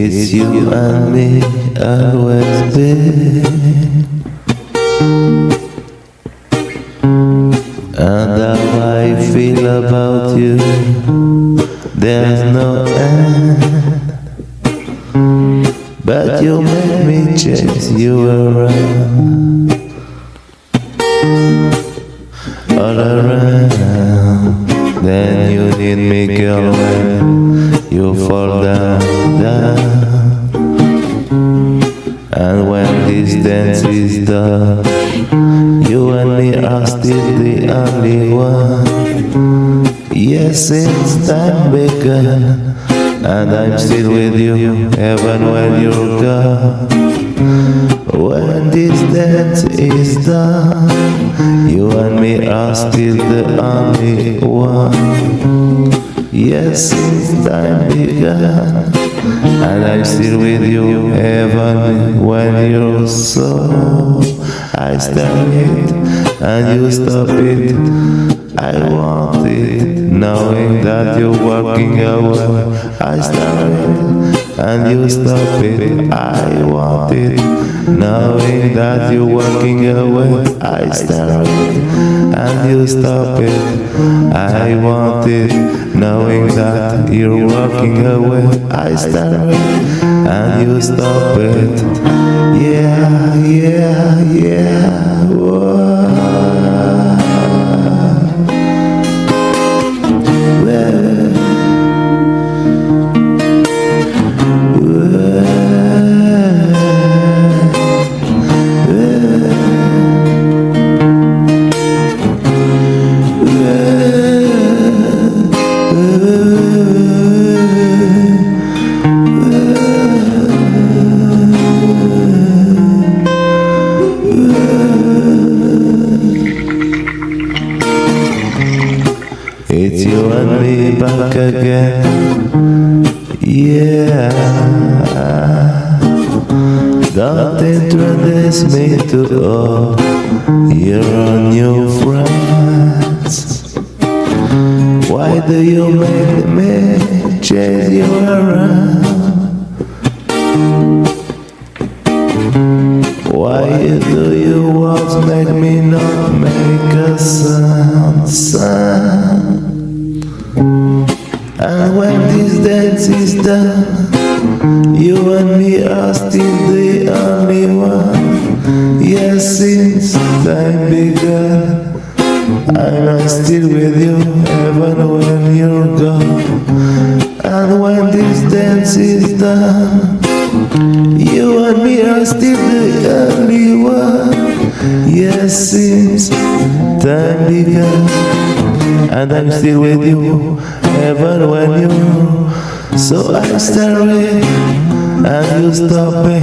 It's you and me, always been. And how I feel about you, there's no end. But you make me chase you around, all around. Then you need me, girl, you fall down, down. And when this dance is done, you and me are still the only one. Yes, it's time begun, and I'm still with you, even when you're gone. When this dance is done, you and me are still the only one. Yes, time begun, and I'm still with you, even when you're so. I start it, and you stop it. I want it, knowing that you're walking away. I start it, and you stop it. I want it, knowing that you're walking away. I start it, and you stop it. I want it, knowing that you're walking away. I start it, and you stop it. Yeah, yeah, yeah. You and me back again. Yeah. Don't introduce me to all your new friends. Why do you make me chase you around? Why do you want make me not make a sound, sound? And when this dance is done, you and me are still the only one. Yes, since time began, I'm still with you even when you're gone. And when this dance is done, you and me are still the only one. Yes, since time began, and I'm still with you, even when you. So I start it, and you stop it.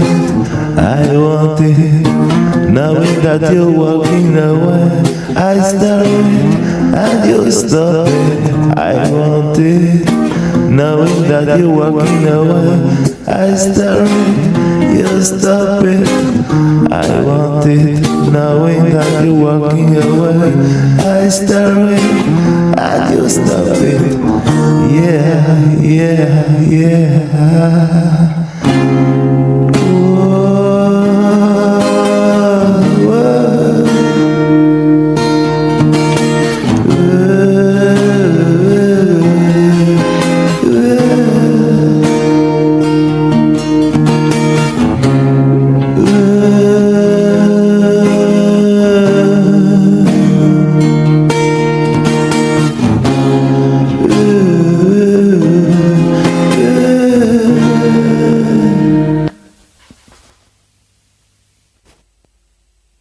I want it, knowing that you're walking away. I start it, and you stop it. I want it, knowing that you're walking away. I start it, you stop it. I want it, knowing that you're walking away. I start it, you stop it. Yeah, yeah, yeah.